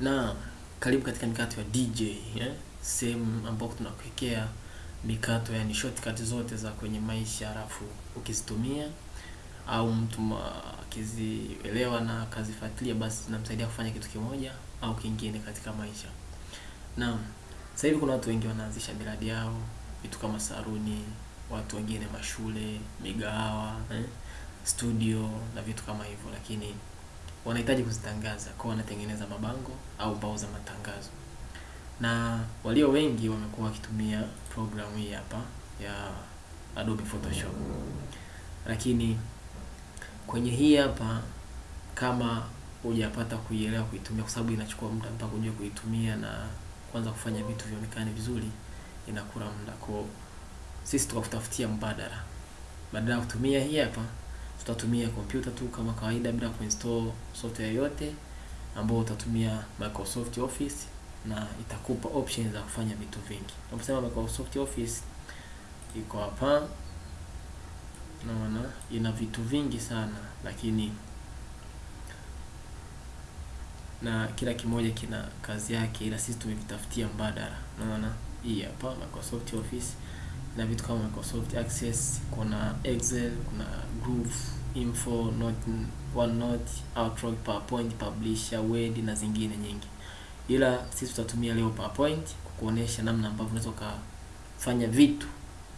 Na karibu katika mikato ya DJ eh? Sehemu ambapo tunakuwekea mikato yani shortcut zote za kwenye maisha, halafu ukizitumia au mtu akizielewa na akazifuatilia, basi zinamsaidia kufanya kitu kimoja au kingine katika maisha. Na sasa hivi kuna watu wengi wanaanzisha miradi yao, vitu kama saruni, watu wengine mashule, migahawa eh? studio na vitu kama hivyo, lakini wanahitaji kuzitangaza kwa wanatengeneza mabango au bao za matangazo, na walio wengi wamekuwa wakitumia programu hii hapa ya Adobe Photoshop. Lakini kwenye hii hapa, kama hujapata kuielewa kuitumia, kwa sababu inachukua muda mpaka ujue kuitumia na kwanza kufanya vitu vionekane vizuri, inakula muda. Kwa sisi tukakutafutia mbadala, badala ya kutumia hii hapa tutatumia kompyuta tu kama kawaida bila kuinstall software yoyote, ambao utatumia Microsoft Office na itakupa options za kufanya vitu vingi. Unaposema Microsoft Office iko hapa, naona ina vitu vingi sana, lakini na kila kimoja kina kazi yake, ila sisi tumevitafutia mbadala. Naona hii hapa Microsoft Office na vitu kama Microsoft Access, kuna Excel, kuna Groove, Info, Note, OneNote, Outlook, PowerPoint, Publisher, Word na zingine nyingi, ila sisi tutatumia leo PowerPoint kukuonesha namna ambavyo unaweza kufanya vitu,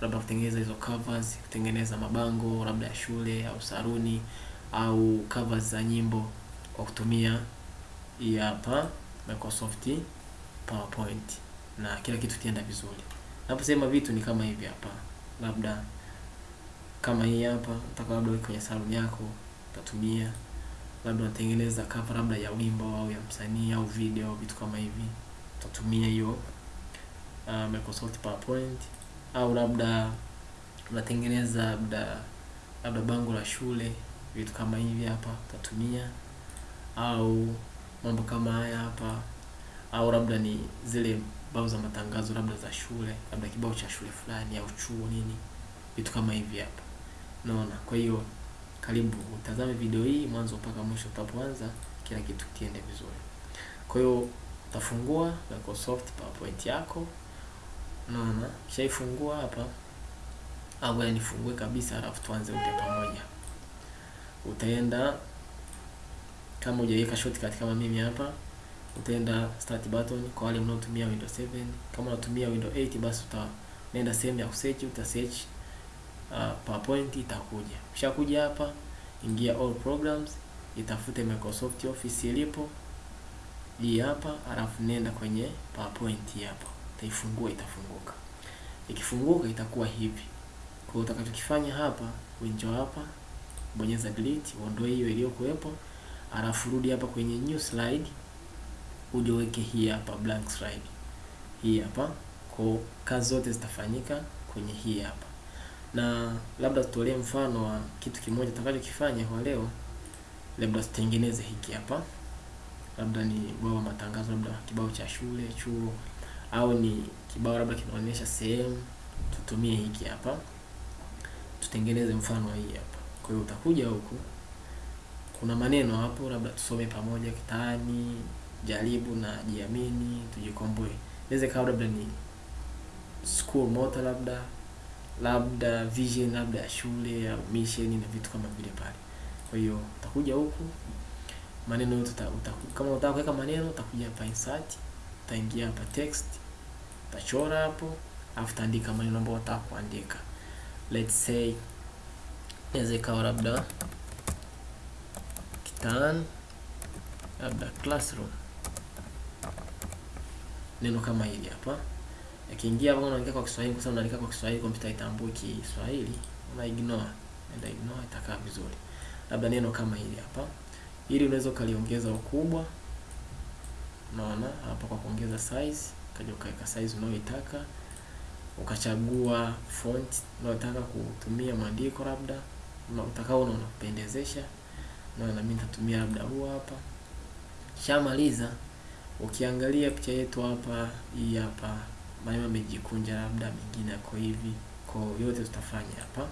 labda kutengeneza hizo covers, kutengeneza mabango labda ya shule au saruni au covers za nyimbo kwa kutumia hii hapa Microsoft PowerPoint. Na kila kitu kienda vizuri. Naposema vitu ni kama hivi hapa, labda kama hii hapa, nataka labda kwenye saluni yako utatumia, labda unatengeneza cover labda ya wimbo au ya msanii au video, vitu kama hivi, utatumia hiyo uh, Microsoft PowerPoint. Au labda unatengeneza labda labda bango la shule, vitu kama hivi hapa utatumia, au mambo kama haya hapa, au labda ni zile bao za matangazo labda za shule, labda kibao cha shule fulani au chuo nini, vitu kama hivi hapa, Naona. Kwa hiyo karibu utazame video hii mwanzo mpaka mwisho, utapoanza kila kitu kiende vizuri. Kwa hiyo utafungua Microsoft PowerPoint yako, Naona. Kishaifungua hapa, au nifungue kabisa, alafu tuanze upya pamoja. Utaenda kama hujaweka shortcut kama mimi hapa utaenda start button kwa wale mnaotumia Windows 7. Kama unatumia Windows 8 basi utaenda sehemu ya kusearch, uta search uh, PowerPoint itakuja. Ukishakuja hapa, ingia all programs, itafute Microsoft Office ilipo hii hapa, alafu nenda kwenye PowerPoint hapo, utaifungua, itafunguka. Ikifunguka itakuwa hivi. Kwa utakachokifanya hapa, winjo hapa, bonyeza delete, uondoe hiyo iliyokuwepo, alafu rudi hapa kwenye new slide uje hii hapa blank slide hii hapa, kwa kazi zote zitafanyika kwenye hii hapa. Na labda tutolee mfano wa kitu kimoja tutakachokifanya kwa leo, labda tutengeneze hiki hapa, labda ni bao matangazo, labda kibao cha shule, chuo, au ni kibao labda kinaonyesha sehemu, tutumie hiki hapa, tutengeneze mfano hii hapa. Kwa hiyo utakuja huku, kuna maneno hapo, labda tusome pamoja: kitaani jaribu na jiamini, tujikomboe. Inaweza kawa labda ni school motto, labda labda vision, labda ya shule au mission na vitu kama vile pale. Kwa hiyo utakuja huku maneno yote kama unataka kuweka maneno utakuja hapa insert, utaingia hapa text, utachora hapo, afu utaandika maneno ambayo unataka kuandika. Let's say inaweza kawa labda kitan labda classroom neno kama hili hapa. Yakiingia hapo unaandika kwa Kiswahili kwa sababu unaandika kwa Kiswahili, kompyuta itambui Kiswahili, una ignore, nenda ignore, itakaa vizuri. Labda neno kama hili hapa, ili unaweza ukaliongeza ukubwa, unaona hapa, kwa kuongeza size, kaja ukaweka size unayoitaka, ukachagua font unayotaka kutumia maandiko labda utakao kupendezesha, na mimi nitatumia labda huu hapa. Shamaliza Ukiangalia picha yetu hapa, hii hapa maneno yamejikunja, labda mengine yako hivi, kwa yote tutafanya hapa.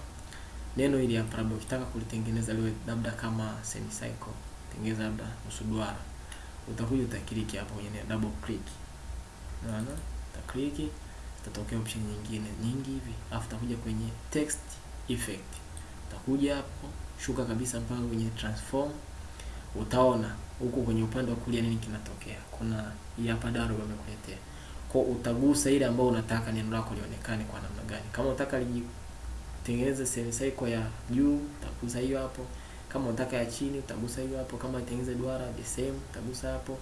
Neno hili hapa, labda ukitaka kulitengeneza liwe labda kama semicircle, tengeneza labda nusu duara, utakuja utakiliki hapo kwenye double click, unaona, utakiliki tatokea option nyingine nyingi hivi, afu utakuja kwenye text effect, utakuja hapo shuka kabisa mpaka kwenye transform, utaona huku kwenye upande wa kulia nini kinatokea. Kuna hii hapa daro wamekuletea, kwa utagusa ile ambayo unataka neno lako lionekane kwa namna gani. Kama unataka litengeneze cycle ya juu, utagusa hiyo hapo. Kama unataka ya chini, utagusa hiyo hapo. Kama itengeneze duara the same, utagusa hapo.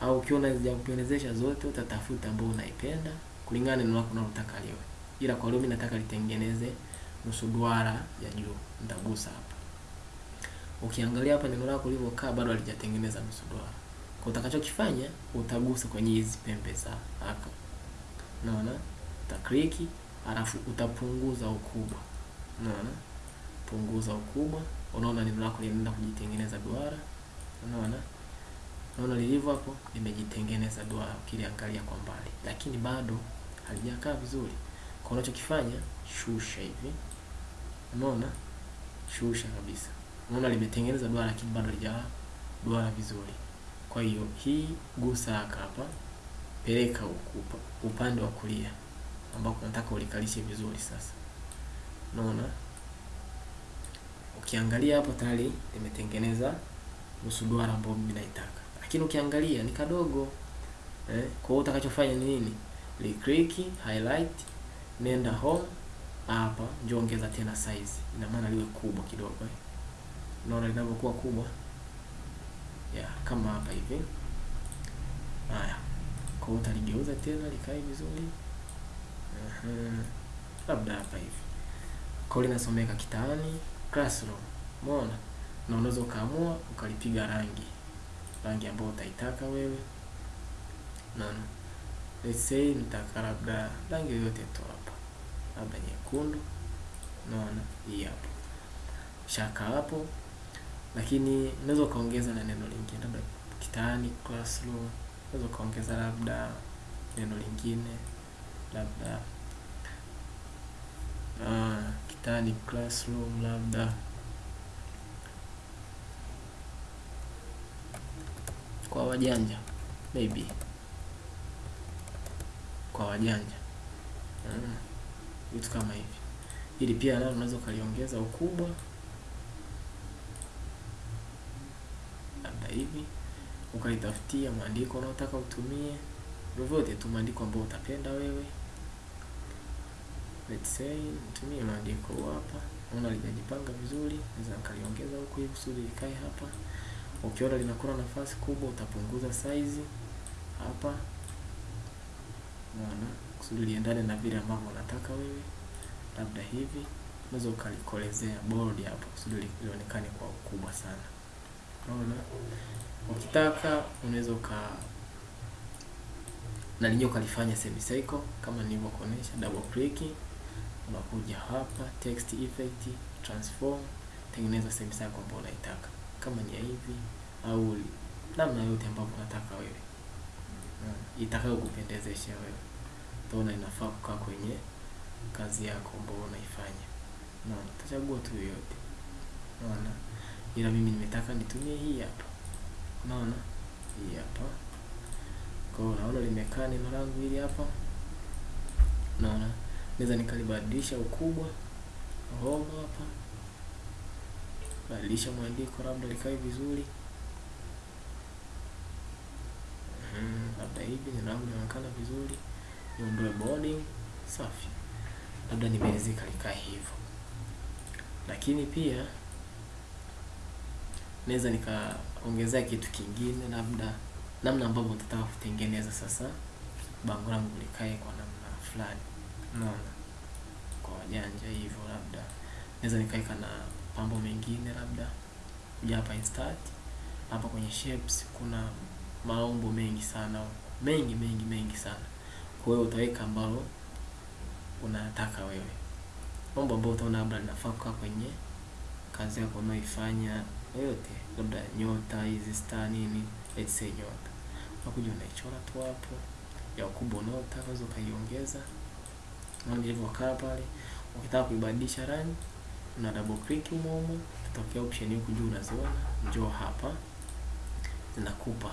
Au ukiona hazijakupendezesha zote, utatafuta ambayo unaipenda kulingana na neno lako unalotaka liwe. Ila kwa leo mimi nataka litengeneze nusu duara ya juu, nitagusa hapa. Ukiangalia hapa neno lako lilivyokaa bado halijatengeneza nusu duara. Kwa utakachokifanya utagusa kwenye hizi pembe za haka. Unaona? Utakliki alafu utapunguza ukubwa. Unaona? Punguza ukubwa. Unaona neno lako linaenda kujitengeneza duara. Unaona? Unaona lilivyo hapo limejitengeneza duara ukiliangalia kwa mbali. Lakini bado halijakaa vizuri. Kwa unachokifanya shusha hivi. Unaona? Shusha kabisa. Unaona limetengeneza duara lakini bado halijawa duara vizuri. Kwa hiyo hii gusa haka hapa, peleka huku upande wa kulia ambako nataka ulikalishe vizuri. Sasa unaona, ukiangalia hapo tayari limetengeneza nusu duara ambayo mimi naitaka, lakini ukiangalia ni kadogo eh. Kwa hiyo utakachofanya ni nini? Li click highlight, nenda home hapa, njoo ongeza tena size, ina maana liwe kubwa kidogo eh. Unaona inavyokuwa kubwa. Ya kama hapa hivi. Haya, kwa hiyo utaligeuza tena likae vizuri. Labda hapa hivi. Kwa linasomeka Kitaani Classroom, umeona, na unaweza ukaamua ukalipiga rangi. Rangi ambayo utaitaka wewe. Naona let's say nitaka labda rangi yoyote tu hapa, labda nyekundu. Naona hii hapo. Shaka hapo lakini unaweza ukaongeza na neno lingine labda Kitaani Classroom, unaweza ukaongeza labda neno lingine labda uh, Kitaani Classroom labda. Kwa wajanja maybe. Kwa wajanja. Vitu mm, kama hivi. Ili pia nalo unaweza ukaliongeza ukubwa hivi ukaitafutia maandiko unaotaka utumie, vyovyote tu maandiko ambayo utapenda wewe. Let's say nitumie maandiko hapa, unaona lijajipanga vizuri, naweza nikaliongeza huku hivi kusudi likae hapa. Ukiona linakula nafasi kubwa, utapunguza size hapa, unaona, kusudi liendane na vile ambavyo unataka wewe, labda hivi. Unaweza ukalikolezea bold hapo kusudi lionekane kwa ukubwa sana. Unaona, ukitaka unaweza uka na linyo ukalifanya semicircle kama nilivyokuonyesha double click, unakuja hapa text effect, transform, tengeneza semicircle ambayo unaitaka, kama ni hivi au namna yote ambayo unataka wewe, itakayo kupendezesha wewe. Utaona inafaa kukaa kwenye kazi yako ambayo unaifanya. Unaona, utachagua tu yoyote. Unaona ila mimi nimetaka nitumie hii hapa, unaona? Hii hapa. Kwa hiyo unaona limekaa neno langu hili hapa, unaona? Naweza nikalibadilisha ukubwa home hapa, badilisha mwandiko labda likae vizuri, hmm, labda hivi neno langu vizuri, niondoe boarding, safi, labda nimelizika likae hivyo, lakini pia naweza nikaongezea kitu kingine, labda namna ambavyo utataka kutengeneza sasa bango langu likae kwa namna fulani. naona. Kwa wajanja hivyo, labda. Naweza nikaweka na pambo mengine, labda. Kuja hapa insert, hapa kwenye shapes kuna maumbo mengi sana, mengi mengi mengi sana. Kwa hiyo utaweka ambalo unataka wewe, mambo ambayo utaona labda linafaa kukaa kwenye kazi yako unaoifanya yote, labda nyota hizi star nini, let's say nyota, unakuja unaichora tu hapo ya ukubwa unaotaka, unaweza ukaiongeza hivyo ilivyokaa pale. Ukitaka kuibadilisha rangi, una double click humo humo, tutokea option huku juu unaziona, njoo hapa, zinakupa